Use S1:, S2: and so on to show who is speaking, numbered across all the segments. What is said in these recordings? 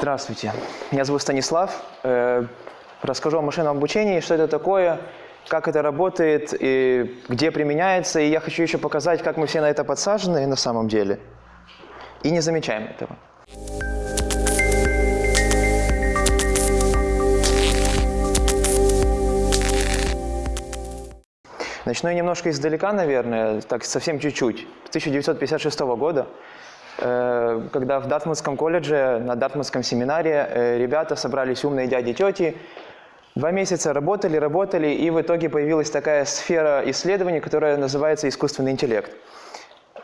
S1: Здравствуйте, меня зовут Станислав. Э, Расскажу о машинном обучении, что это такое, как это работает, и где применяется. И я хочу еще показать, как мы все на это подсажены на самом деле и не замечаем этого. Начну я немножко издалека, наверное, так совсем чуть-чуть. С 1956 года, когда в Дартмутском колледже, на Дартмутском семинаре э, ребята собрались умные дяди и тети, два месяца работали, работали, и в итоге появилась такая сфера исследований, которая называется искусственный интеллект.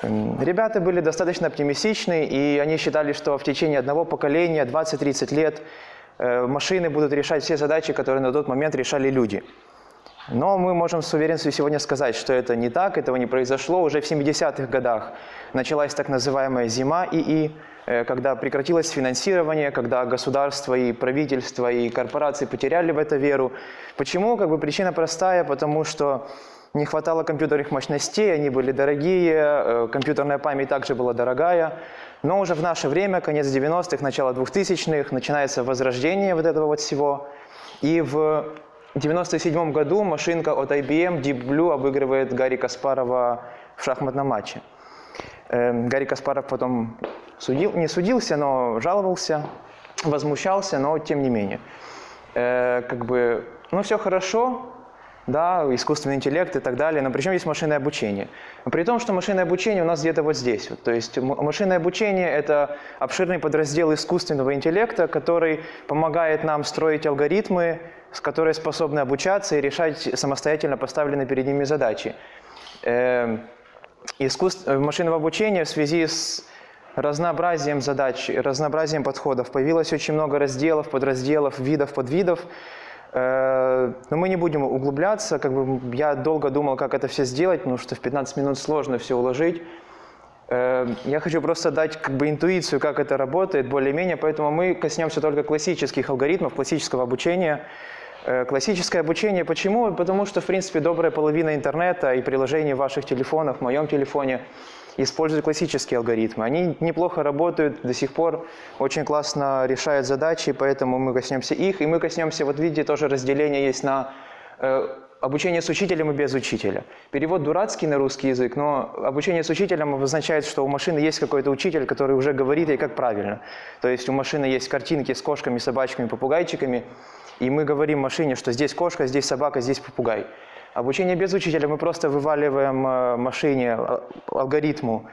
S1: М, Ребята были достаточно оптимистичны, и они считали, что в течение одного поколения, 20-30 лет, э, машины будут решать все задачи, которые на тот момент решали люди. Но мы можем с уверенностью сегодня сказать, что это не так, этого не произошло. Уже в 70-х годах началась так называемая зима ИИ, э, когда прекратилось финансирование, когда государство и правительство и корпорации потеряли в это веру. Почему? Как бы причина простая, потому что не хватало компьютерных мощностей, они были дорогие, э, компьютерная память также была дорогая. Но уже в наше время, конец 90-х, начало 2000-х, начинается возрождение вот этого вот всего. И в 1997 году машинка от IBM Deep Blue обыгрывает Гарри Каспарова в шахматном матче. Эм, Гарри Каспаров потом судил, не судился, но жаловался, возмущался, но тем не менее. Э, как бы, ну все хорошо, да, искусственный интеллект и так далее, но причем есть машинное обучение. При том, что машинное обучение у нас где-то вот здесь. Вот. То есть машинное обучение – это обширный подраздел искусственного интеллекта, который помогает нам строить алгоритмы, которые способны обучаться и решать самостоятельно поставленные перед ними задачи. Эм, искусств- э, машинного обучения в связи с разнообразием задач, разнообразием подходов появилось очень много разделов, подразделов, видов, подвидов. Э, Но мы не будем углубляться. Как бы я долго думал, как это все сделать, потому что в 15 минут сложно все уложить. Э, Я хочу просто дать как бы интуицию, как это работает, более-менее, поэтому мы коснемся только классических алгоритмов, классического обучения. Э, Классическое обучение почему? Потому что, в принципе, добрая половина интернета и приложений в ваших телефонах, в моем телефоне, используют классические алгоритмы. Они неплохо работают до сих пор, очень классно решают задачи, поэтому мы коснемся их. И мы коснемся, вот видите, тоже разделение есть на обучение с учителем и без учителя. Перевод дурацкий на русский язык, но обучение с учителем обозначает, что у машины есть какой-то учитель, который уже говорит ей, как правильно. То есть у машины есть картинки с кошками, собачками, попугайчиками, и мы говорим машине, что здесь кошка, здесь собака, здесь попугай. Обучение без учителя мы просто вываливаем э, машине, а- алгоритму,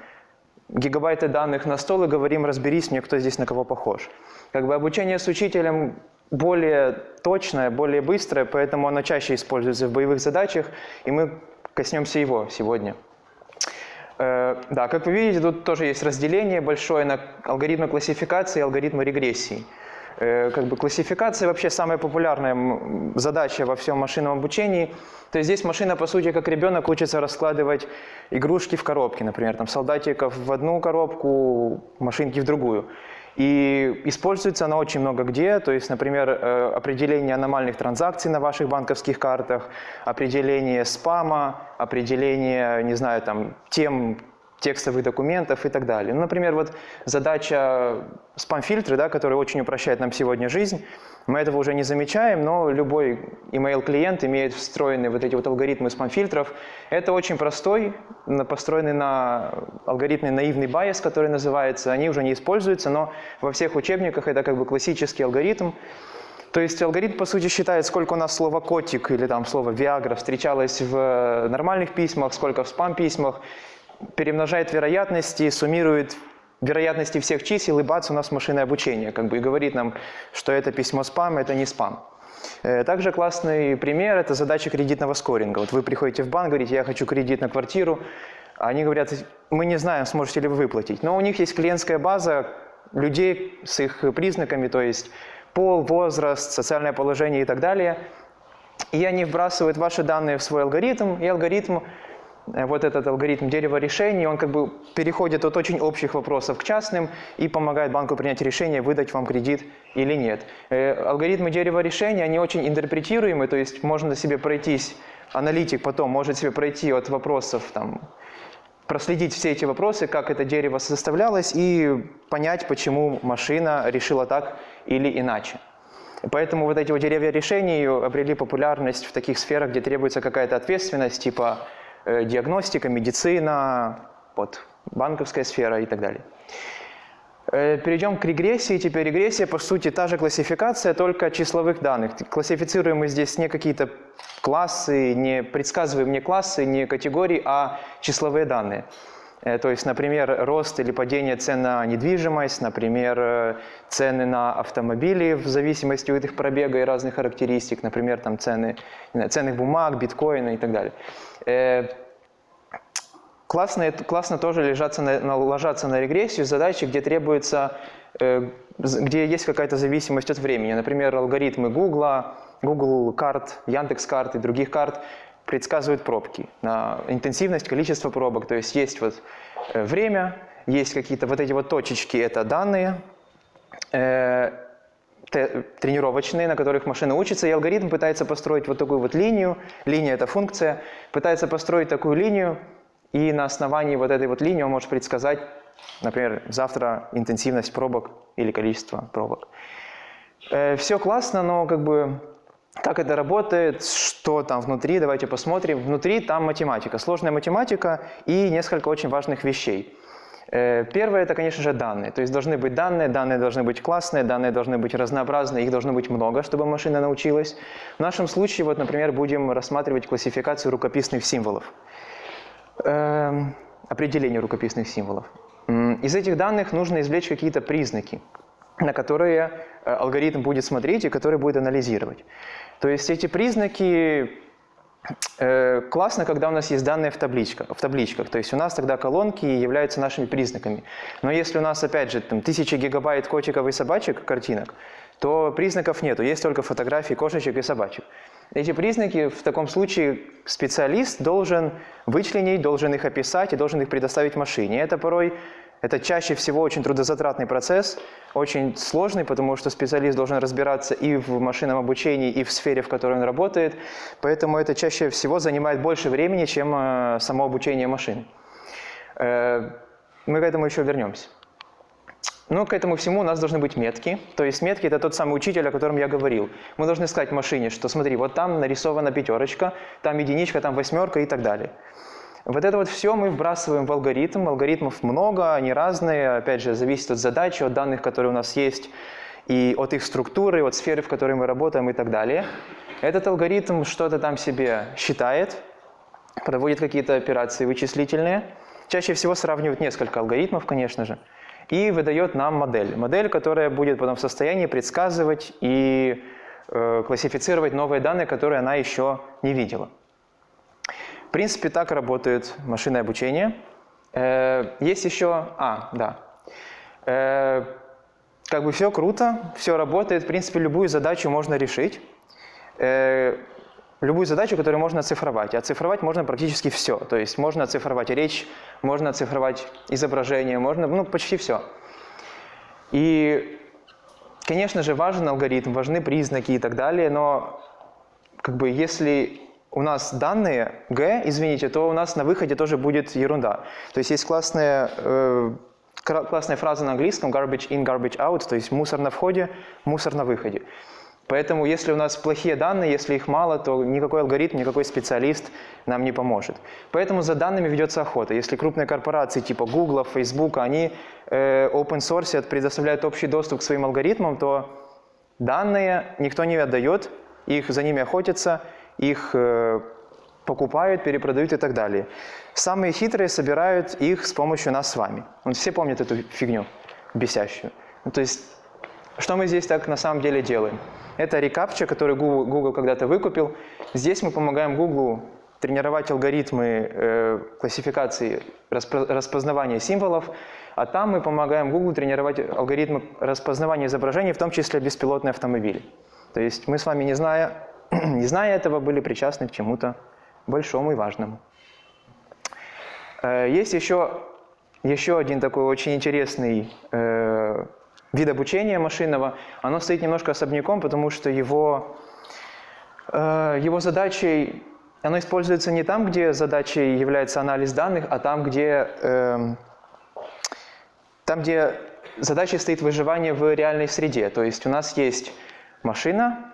S1: гигабайты данных на стол и говорим, разберись мне, кто здесь на кого похож. Как бы обучение с учителем более точное, более быстрое, поэтому оно чаще используется в боевых задачах, и мы коснемся его сегодня. Э, Да, как вы видите, тут тоже есть разделение большое на алгоритмы классификации и алгоритмы регрессии. Э, Как бы классификация вообще самая популярная задача во всем машинном обучении. То есть здесь машина, по сути, как ребенок учится раскладывать игрушки в коробки, например, там солдатиков в одну коробку, машинки в другую. И используется она очень много где, то есть, например, э, определение аномальных транзакций на ваших банковских картах, определение спама, определение, не знаю, там, тем текстовых документов и так далее. Ну, например, вот задача спам-фильтры, да, который очень упрощает нам сегодня жизнь, мы этого уже не замечаем, но любой email-клиент имеет встроенные вот эти вот алгоритмы спам-фильтров. Это очень простой, построенный на алгоритме наивный байс, который называется. Они уже не используются, но во всех учебниках это как бы классический алгоритм. То есть алгоритм, по сути, считает, сколько у нас слова «котик» или там слово «виагра» встречалось в э, нормальных письмах, сколько в спам-письмах, перемножает вероятности, суммирует вероятности всех чисел, и бац, у нас машинное обучение, как бы, и говорит нам, что это письмо спам, это не спам. Э, Также классный пример – это задача кредитного скоринга. Вот вы приходите в банк, говорите, я хочу кредит на квартиру, они говорят, мы не знаем, сможете ли вы выплатить. Но у них есть клиентская база людей с их признаками, то есть пол, возраст, социальное положение и так далее. И они вбрасывают ваши данные в свой алгоритм, и алгоритм вот этот алгоритм дерева решений, он как бы переходит от очень общих вопросов к частным и помогает банку принять решение, выдать вам кредит или нет. Э, Алгоритмы дерева решений, они очень интерпретируемы, то есть можно себе пройтись, аналитик потом может себе пройти от вопросов там, проследить все эти вопросы, как это дерево составлялось, и понять, почему машина решила так или иначе. Поэтому вот эти вот деревья решений обрели популярность в таких сферах, где требуется какая-то ответственность, типа э, диагностика, медицина, вот, банковская сфера и так далее. Э, перейдем к регрессии. Теперь регрессия, по сути, та же классификация, только числовых данных. Классифицируем мы здесь не какие-то классы, не предсказываем не классы, не категории, а числовые данные. Э, то есть, например, рост или падение цен на недвижимость, например, э, цены на автомобили в зависимости от их пробега и разных характеристик, например, там цены ценных бумаг, биткоина и так далее. Классно, классно тоже ложаться на, ложаться на регрессию задачи, где требуется, э, где есть какая-то зависимость от времени. Например, алгоритмы Google, Google карт, Яндекс карт и других карт предсказывают пробки на интенсивность, количество пробок. То есть есть вот э, время, есть какие-то вот эти вот точечки, это данные, э, тренировочные, на которых машина учится, и алгоритм пытается построить вот такую вот линию, линия – это функция, пытается построить такую линию, и на основании вот этой вот линии он может предсказать, например, завтра интенсивность пробок или количество пробок. Э, все классно, но как бы как это работает, что там внутри, давайте посмотрим. Внутри там математика, сложная математика и несколько очень важных вещей. Э, первое – это, конечно же, данные. То есть должны быть данные, данные должны быть классные, данные должны быть разнообразные, их должно быть много, чтобы машина научилась. В нашем случае, вот, например, будем рассматривать классификацию рукописных символов. Эм, определение рукописных символов. Из этих данных нужно извлечь какие-то признаки, на которые э, алгоритм будет смотреть и которые будет анализировать. То есть эти признаки э, классно, когда у нас есть данные в табличках, в табличках. То есть у нас тогда колонки являются нашими признаками. Но если у нас, опять же, там, тысячи гигабайт котиков и собачек, картинок, то признаков нету, есть только фотографии кошечек и собачек. Эти признаки в таком случае специалист должен вычленить, должен их описать и должен их предоставить машине. Это порой, это чаще всего очень трудозатратный процесс, очень сложный, потому что специалист должен разбираться и в машинном обучении, и в сфере, в которой он работает. Поэтому это чаще всего занимает больше времени, чем э, само обучение машин. Э, мы к этому еще вернемся. Но к этому всему у нас должны быть метки. То есть метки – это тот самый учитель, о котором я говорил. Мы должны сказать машине, что смотри, вот там нарисована пятерочка, там единичка, там восьмерка и так далее. Вот это вот все мы вбрасываем в алгоритм. Алгоритмов много, они разные. Опять же, зависит от задачи, от данных, которые у нас есть, и от их структуры, от сферы, в которой мы работаем и так далее. Этот алгоритм что-то там себе считает, проводит какие-то операции вычислительные. Чаще всего сравнивают несколько алгоритмов, конечно же и выдает нам модель. Модель, которая будет потом в состоянии предсказывать и э, классифицировать новые данные, которые она еще не видела. Принципе, так работает машинное обучение. Э, есть еще... А, да. Э, как бы все круто, все работает. В принципе, любую задачу можно решить. Э, любую задачу, которую можно оцифровать. Оцифровать можно практически все. То есть можно оцифровать речь, можно оцифровать изображение, можно, ну, почти все. И, конечно же, важен алгоритм, важны признаки и так далее, но как бы если у нас данные G, извините, то у нас на выходе тоже будет ерунда. То есть есть классная, э, классная фраза на английском garbage in, garbage out, то есть мусор на входе, мусор на выходе. Поэтому если у нас плохие данные, если их мало, то никакой алгоритм, никакой специалист нам не поможет. Поэтому за данными ведется охота. Если крупные корпорации типа Google, Facebook, они э, open source предоставляют общий доступ к своим алгоритмам, то данные никто не отдает, их за ними охотятся, их э, покупают, перепродают и так далее. Самые хитрые собирают их с помощью нас с вами. Вот все помнят эту фигню бесящую. Ну, то есть, что мы здесь так на самом деле делаем? Это рекапча, который Google, Google когда-то выкупил. Здесь мы помогаем Google тренировать алгоритмы э, классификации, распознавания символов, а там мы помогаем Google тренировать алгоритмы распознавания изображений, в том числе беспилотные автомобили. То есть мы с вами, не зная, не зная этого, были причастны к чему-то большому и важному. Э, есть еще, еще один такой очень интересный э, вид обучения машинного, оно стоит немножко особняком, потому что его, э, его задачей оно используется не там, где задачей является анализ данных, а там, где, э, там, где задачей стоит выживание в реальной среде. То есть у нас есть машина,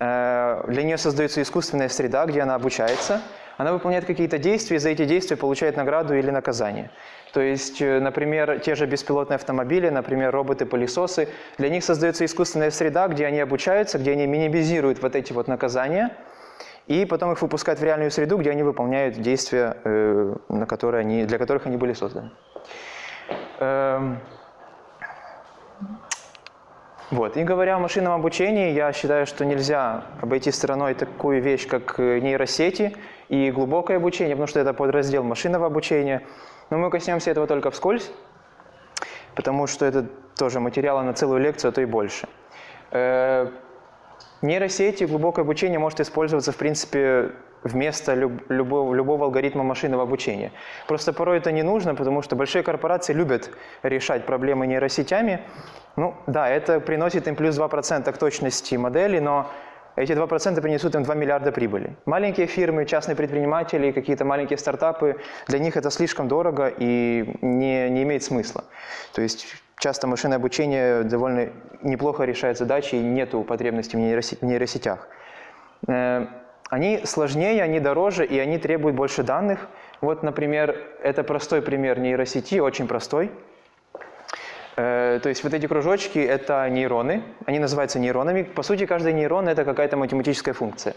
S1: для нее создается искусственная среда, где она обучается, она выполняет какие-то действия, и за эти действия получает награду или наказание. То есть, э, например, те же беспилотные автомобили, например, роботы-пылесосы, для них создается искусственная среда, где они обучаются, где они минимизируют вот эти вот наказания – и потом их выпускают в реальную среду, где они выполняют действия, э, на которые они, для которых они были созданы. Вот. И говоря о машинном обучении, я считаю, что нельзя обойти стороной такую вещь, как э, нейросети и глубокое обучение, потому что это подраздел машинного обучения. Но мы коснемся этого только вскользь, потому что это тоже материал на целую лекцию, а то и больше. Нейросети, глубокое обучение может использоваться, в принципе, вместо люб, любого, любого алгоритма машинного обучения. Просто порой это не нужно, потому что большие корпорации любят решать проблемы нейросетями. Ну да, это приносит им плюс 2% к точности модели, но эти 2% принесут им 2 миллиарда прибыли. Маленькие фирмы, частные предприниматели, какие-то маленькие стартапы, для них это слишком дорого и не, не имеет смысла. То есть часто машинное обучение довольно неплохо решает задачи и нет потребности в нейросетях. Э, они сложнее, они дороже и они требуют больше данных. Вот, например, это простой пример нейросети, очень простой. Э, то есть вот эти кружочки – это нейроны, они называются нейронами. По сути, каждый нейрон – это какая-то математическая функция.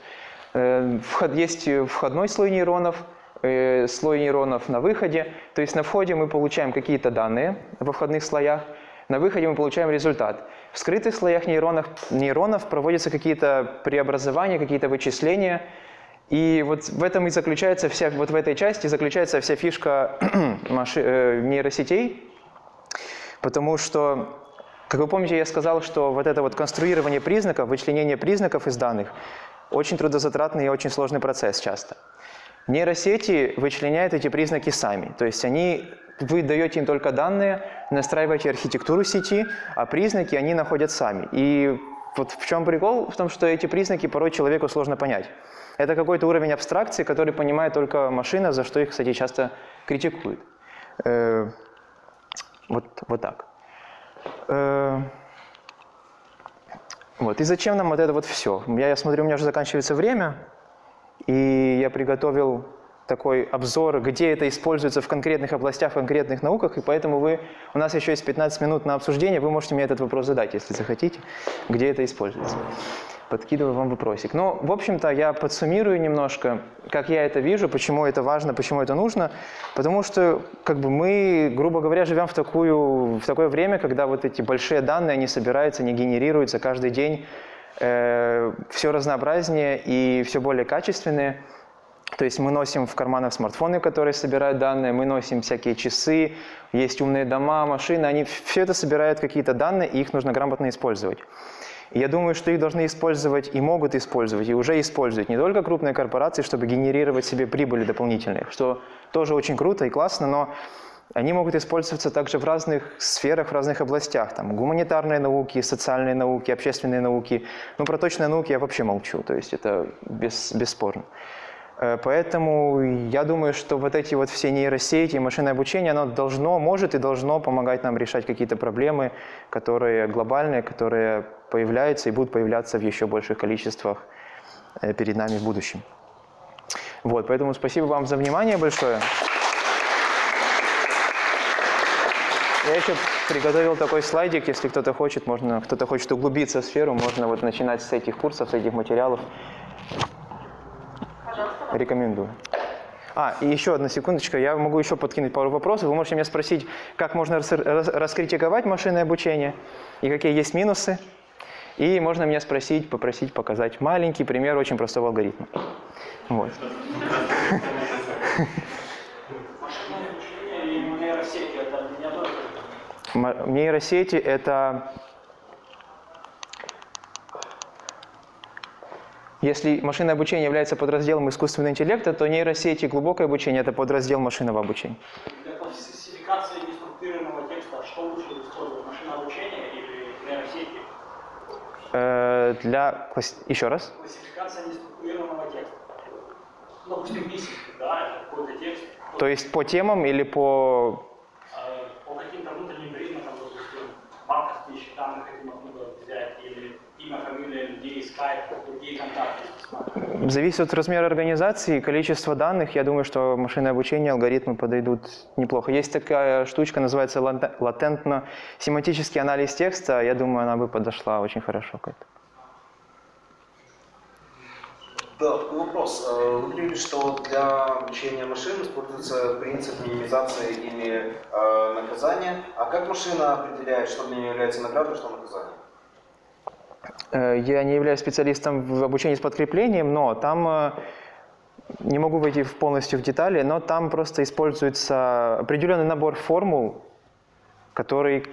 S1: Э, есть входной слой нейронов – э, слой нейронов на выходе. То есть на входе мы получаем какие-то данные во входных слоях, на выходе мы получаем результат. В скрытых слоях нейронов, нейронов проводятся какие-то преобразования, какие-то вычисления. И вот в этом и заключается вся, вот в этой части заключается вся фишка э, нейросетей, потому что как вы помните, я сказал, что вот это вот конструирование признаков, вычленение признаков из данных очень трудозатратный и очень сложный процесс часто. Нейросети вычленяют эти признаки сами, то есть они, вы даете им только данные, настраиваете архитектуру сети, а признаки они находят сами. И вот в чем прикол? В том, что эти признаки порой человеку сложно понять. Это какой-то уровень абстракции, который понимает только машина, за что их, кстати, часто критикуют. Вот, вот так. Э, вот. И зачем нам вот это вот все? Я, я смотрю, у меня уже заканчивается время. И я приготовил такой обзор, где это используется в конкретных областях, в конкретных науках, и поэтому вы, у нас еще есть 15 минут на обсуждение, вы можете мне этот вопрос задать, если захотите, где это используется. Подкидываю вам вопросик. Но, в общем-то, я подсуммирую немножко, как я это вижу, почему это важно, почему это нужно. Потому что, как бы мы, грубо говоря, живем в, такую, в такое время, когда вот эти большие данные, они собираются, они генерируются каждый день, э, все разнообразнее и все более качественные. То есть мы носим в карманах смартфоны, которые собирают данные, мы носим всякие часы, есть умные дома, машины, они все это собирают какие-то данные, и их нужно грамотно использовать. И я думаю, что их должны использовать и могут использовать, и уже используют не только крупные корпорации, чтобы генерировать себе прибыли дополнительные, что тоже очень круто и классно, но они могут использоваться также в разных сферах, в разных областях. Там гуманитарные науки, социальные науки, общественные науки. Ну, про точные науки я вообще молчу, то есть это без, бесспорно. Э, поэтому я думаю, что вот эти вот все нейросети, машинное обучение, оно должно, может и должно помогать нам решать какие-то проблемы, которые глобальные, которые появляются и будут появляться в еще больших количествах э, перед нами в будущем. Вот, поэтому спасибо вам за внимание большое. Я еще приготовил такой слайдик, если кто-то хочет, можно, кто-то хочет углубиться в сферу, можно вот начинать с этих курсов, с этих материалов. Рекомендую. А, и еще одна секундочка, я могу еще подкинуть пару вопросов. Вы можете меня спросить, как можно рас рас раскритиковать машинное обучение и какие есть минусы. И можно меня спросить, попросить показать маленький пример очень простого алгоритма. Вот. Нейросети – это Если машинное обучение является подразделом искусственного интеллекта, то нейросети глубокое обучение – это подраздел машинного обучения.
S2: Для классификации неструктурированного текста что лучше использовать, машинное обучение или нейросети?
S1: Э, для... Еще раз?
S2: Классификация неструктурированного текста. Ну, допустим, писемки, да, какой-то текст.
S1: То есть по темам или по...
S2: имя, фамилия людей, скайп, другие контакты.
S1: Зависит от размера организации, количества данных. Я думаю, что машинное обучение, алгоритмы подойдут неплохо. Есть такая штучка, называется лате- латентно-семантический анализ текста. Я думаю, она бы подошла очень хорошо к этому.
S3: Да, такой вопрос. Э, Вы говорили, что для обучения машин используется принцип минимизации или э, наказания. А как машина определяет, что для нее является наградой, что наказанием?
S1: Э, Я не являюсь специалистом в обучении с подкреплением, но там э, не могу войти полностью в детали, но там просто используется определенный набор формул, который,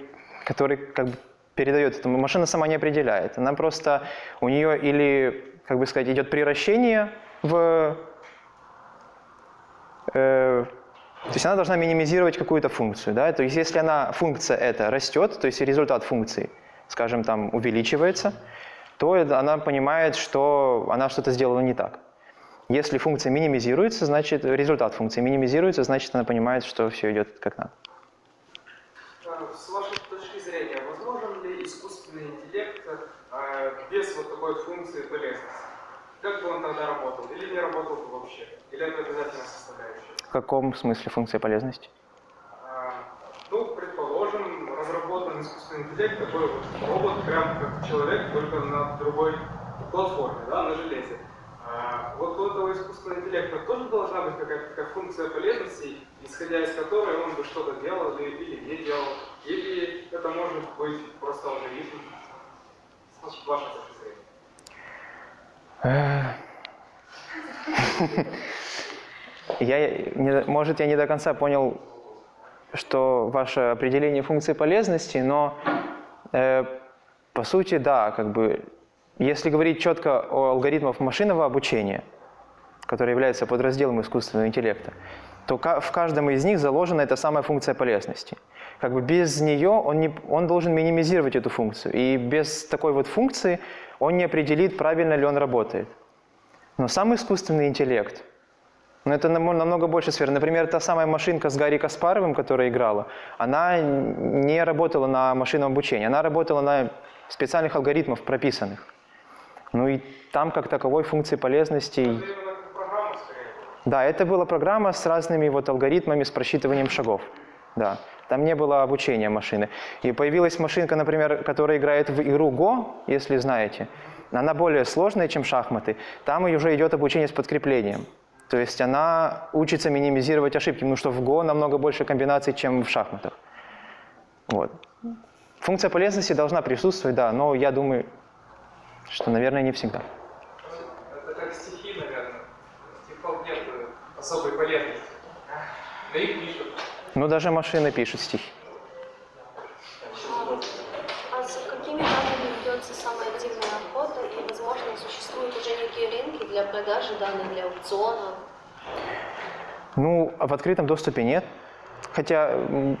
S1: который как бы передает это. Машина сама не определяет. Она просто, у нее или, как бы сказать, идет приращение в... э, то есть она должна минимизировать какую-то функцию. Да? То есть если она, функция эта растет, то есть результат функции, скажем, там увеличивается, то она понимает, что она что-то сделала не так. Если функция минимизируется, значит результат функции минимизируется, значит она понимает, что все идет как надо.
S4: А, С вашей точки зрения, возможен ли искусственный интеллект э, без вот такой функции полезности? Как бы он тогда работал? Или не работал бы вообще? Или это обязательно составляющая?
S1: В каком смысле функция полезности?
S4: А, Ну, предположим, разработан искусственный интеллект, такой вот робот, прям как человек, только на другой платформе, да, на железе. А, Вот у этого искусственного интеллекта тоже должна быть какая-то такая функция полезности, исходя из которой он бы что-то делал или, не делал, или это может быть просто алгоритм. Ваша точка зрения.
S1: Я, не- может, я не до конца понял, что ваше определение функции полезности, но э, по сути, да, как бы, если говорить четко о алгоритмах машинного обучения, которые являются подразделом искусственного интеллекта, то в каждом из них заложена эта самая функция полезности. Как бы без нее он, не, он должен минимизировать эту функцию, и без такой вот функции он не определит, правильно ли он работает. Но сам искусственный интеллект, ну, это нам- намного больше сфер. Например, та самая машинка с Гарри Каспаровым, которая играла, она не работала на машинном обучении, она работала на специальных алгоритмах прописанных. Ну и там как таковой функции полезности... Да, это была программа с разными вот алгоритмами, с просчитыванием шагов. Да, там не было обучения машины. И появилась машинка, например, которая играет в игру Go, если знаете. Она более сложная, чем шахматы. Там уже идет обучение с подкреплением. То есть она учится минимизировать ошибки, потому что в Go намного больше комбинаций, чем в шахматах. Вот. Функция полезности должна присутствовать, да, но я думаю, что, наверное, не всегда.
S4: Это как стихи, наверное. Стихов нет э, особой полезности. На их пишут.
S1: Ну, даже машины пишут стихи.
S5: А за какими данными ведется самая активная охота и, возможно, существуют уже некие рынки для продажи данных, для аукционов?
S1: Ну, а в открытом доступе нет. Хотя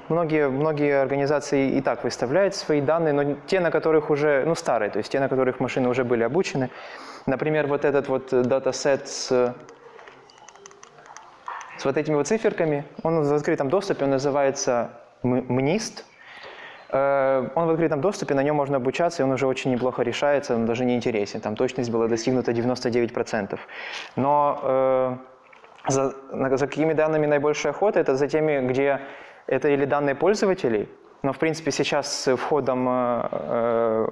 S1: многие, многие организации и так выставляют свои данные, но те, на которых уже, ну, старые, то есть те, на которых машины уже были обучены. Например, вот этот вот э, датасет с, с вот этими вот циферками, он в открытом доступе, он называется МНИСТ. Э, Он в открытом доступе, на нем можно обучаться, и он уже очень неплохо решается, он даже не интересен. Там точность была достигнута 99%. Но э, за, за какими данными наибольшая охота? Это за теми, где это или данные пользователей, но в принципе сейчас с входом э, э,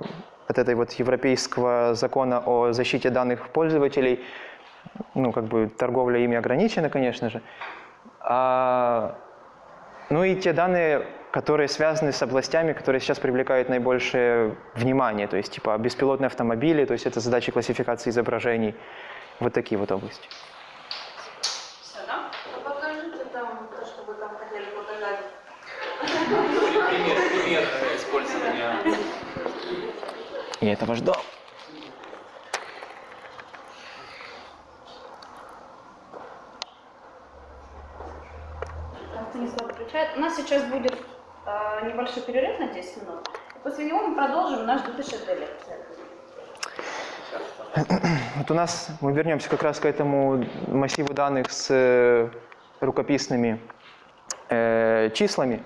S1: вот этой вот европейского закона о защите данных пользователей, ну как бы торговля ими ограничена, конечно же. А, ну и те данные, которые связаны с областями, которые сейчас привлекают наибольшее внимание, то есть типа беспилотные автомобили, то есть это задачи классификации изображений, вот такие вот области.
S5: Все, да?
S6: А покажите там то, что вы там хотели показать.
S7: Пример, пример э, использования.
S1: Я этого ждал.
S8: Там Станислав включает. У нас сейчас будет небольшой перерыв на 10 минут. После него мы продолжим наш дутышек лекция.
S1: Вот у нас, мы вернемся как раз к этому массиву данных с э, рукописными э, числами.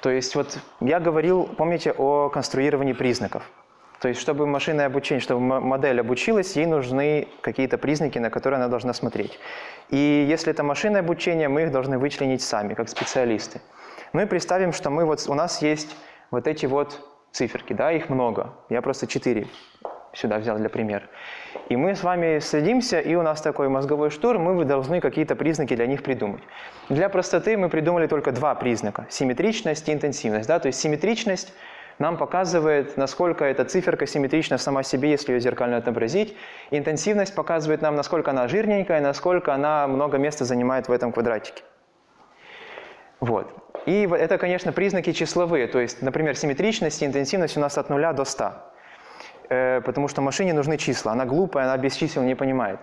S1: То есть вот я говорил, помните, о конструировании признаков. То есть чтобы машинное обучение, чтобы модель обучилась, ей нужны какие-то признаки, на которые она должна смотреть. И если это машинное обучение, мы их должны вычленить сами, как специалисты. Ну и представим, что мы вот, у нас есть вот эти вот циферки, да, их много. Я просто четыре сюда взял для примера. И мы с вами садимся, и у нас такой мозговой штурм, вы должны какие-то признаки для них придумать. Для простоты мы придумали только два признака – симметричность и интенсивность. Да? То есть симметричность нам показывает, насколько эта циферка симметрична сама себе, если ее зеркально отобразить. Интенсивность показывает нам, насколько она жирненькая, насколько она много места занимает в этом квадратике. Вот. И это, конечно, признаки числовые. То есть, например, симметричность и интенсивность у нас от 0 до 100. Э, потому что машине нужны числа. Она глупая, она без чисел не понимает.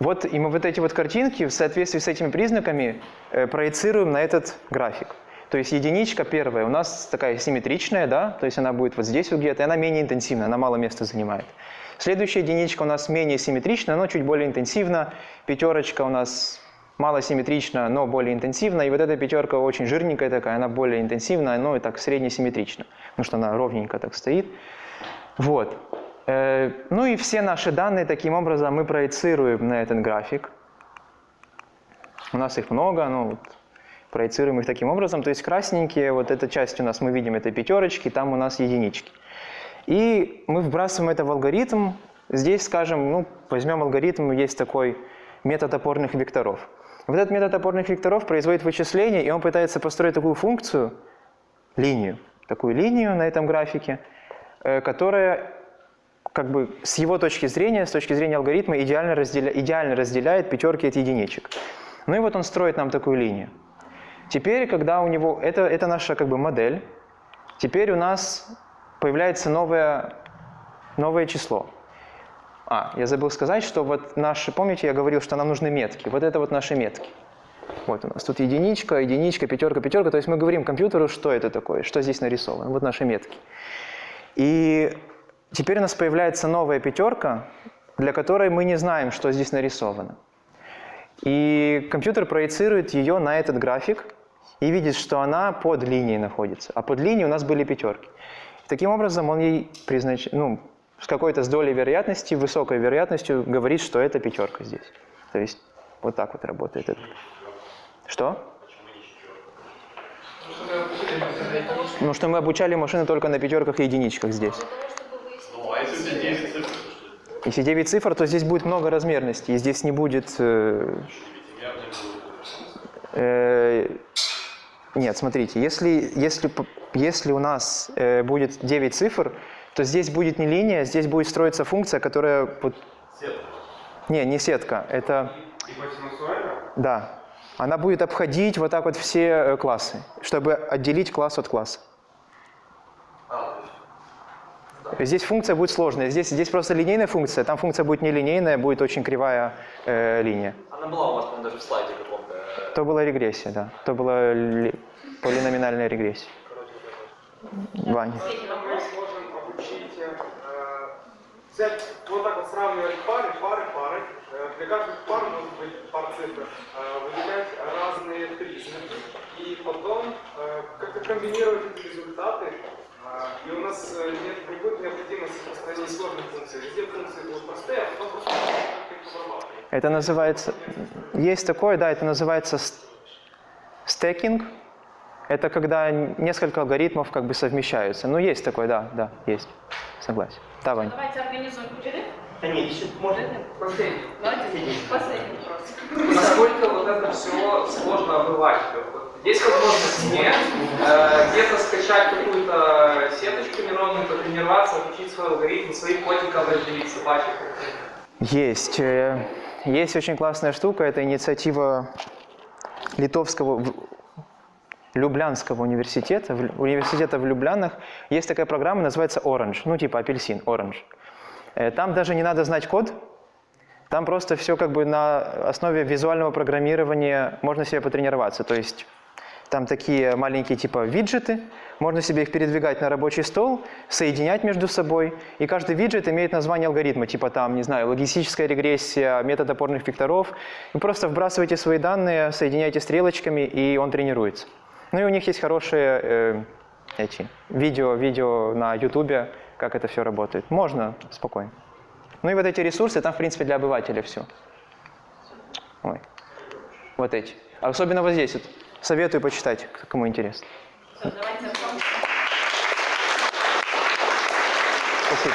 S1: Вот, и мы вот эти вот картинки в соответствии с этими признаками э, проецируем на этот график. То есть единичка первая у нас такая симметричная, да, то есть она будет вот здесь вот где-то, и она менее интенсивная, она мало места занимает. Следующая единичка у нас менее симметричная, но чуть более интенсивна. Пятерочка у нас мало симметрична, но более интенсивна. И вот эта пятерка очень жирненькая такая, она более интенсивная, но и так среднесимметрична, потому что она ровненько так стоит. Вот. Э, Ну и все наши данные таким образом мы проецируем на этот график. У нас их много, ну, вот, проецируем их таким образом. То есть красненькие, вот эта часть у нас, мы видим, это пятерочки, там у нас единички. И мы вбрасываем это в алгоритм. Здесь, скажем, ну, возьмем алгоритм, есть такой метод опорных векторов. Вот этот метод опорных векторов производит вычисление, и он пытается построить такую функцию, линию, такую линию на этом графике, э, которая как бы с его точки зрения, с точки зрения алгоритма, идеально, разделя, идеально разделяет пятерки от единичек. Ну и вот он строит нам такую линию. Теперь, когда у него... Это, это наша как бы модель. Теперь у нас появляется новое, новое число. А, я забыл сказать, что вот наши... Помните, я говорил, что нам нужны метки. Вот это вот наши метки. Вот у нас тут единичка, единичка, пятерка, пятерка. То есть мы говорим компьютеру, что это такое, что здесь нарисовано. Вот наши метки. И теперь у нас появляется новая пятерка, для которой мы не знаем, что здесь нарисовано. И компьютер проецирует ее на этот график и видит, что она под линией находится. А под линией у нас были пятерки. Таким образом, он ей признач... ну, с какой-то с долей вероятности, высокой вероятностью говорит, что это пятерка здесь. То есть вот так вот работает это. Что? Ну, что мы обучали машины только на пятерках и единичках здесь.
S7: Если у тебя 9 цифр,
S1: Если 9 цифр, то здесь будет много размерности, и здесь не будет... э, э, нет, смотрите, если, если, если у нас э, будет 9 цифр, то здесь будет не линия, здесь будет строиться функция, которая... вот- Не, не сетка, это... Да. Она будет обходить вот так вот все э, классы, чтобы отделить класс от класса. Здесь функция будет сложная. Здесь, здесь просто линейная функция, там функция будет нелинейная, будет очень кривая э, линия.
S7: Она была у вас, по-моему, даже в слайде каком-то.
S1: То была регрессия, да. То была ли- полиноминальная регрессия. Ваня.
S4: Мы сможем обучить э, взять вот так вот сравнивать пары, пары, пары. Для каждой пары может быть пар цифр. Выделять разные признаки. И потом как-то комбинировать эти результаты. И у нас нет, не будет необходимости построения сложных функций. Везде функции будут простые, а потом просто как их.
S1: Это называется... Есть такое, да, это называется ст- стекинг. Это когда несколько алгоритмов как бы совмещаются. Ну, есть такое, да, да, есть. Согласен. Да, Вань.
S8: Давайте организуем перерыв.
S2: Да нет, еще можно.
S9: Последний.
S8: Давайте последний вопрос.
S9: Насколько вот это все сложно обывать? Вот Есть возможность мне э, где-то скачать какую-то сеточку нейронную, потренироваться, обучить свой алгоритм, своих котиков разделить, собачек.
S1: Есть. э, Есть очень классная штука, это инициатива Литовского Люблянского университета, университета в Люблянах. Есть такая программа, называется Orange, ну типа апельсин, Orange. Э, Там даже не надо знать код, там просто все как бы на основе визуального программирования можно себе потренироваться. То есть Там такие маленькие типа виджеты, можно себе их передвигать на рабочий стол, соединять между собой, и каждый виджет имеет название алгоритма, типа там, не знаю, логистическая регрессия, метод опорных векторов. Вы просто вбрасываете свои данные, соединяете стрелочками, и он тренируется. Ну и у них есть хорошие э, эти видео, видео на ютубе, как это все работает. Можно спокойно. Ну и вот эти ресурсы, там, в принципе, для обывателя все. Ой. Вот эти. Особенно вот здесь вот. Советую почитать, кому интересно.
S8: Все.
S1: Спасибо.